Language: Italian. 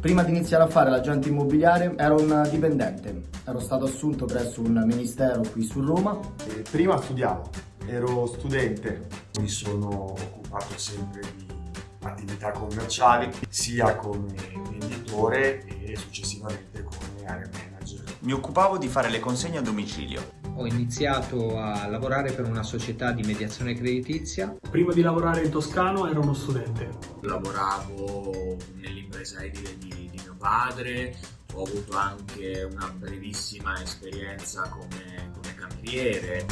Prima di iniziare a fare l'agente immobiliare ero un dipendente, ero stato assunto presso un ministero qui su Roma. E prima studiavo, ero studente, mi sono occupato sempre di attività commerciali sia come venditore e successivamente come area manager. Mi occupavo di fare le consegne a domicilio. Ho iniziato a lavorare per una società di mediazione creditizia. Prima di lavorare in Toscano ero uno studente. Lavoravo nell'impresa edile di, di mio padre, ho avuto anche una brevissima esperienza come, come cameriere.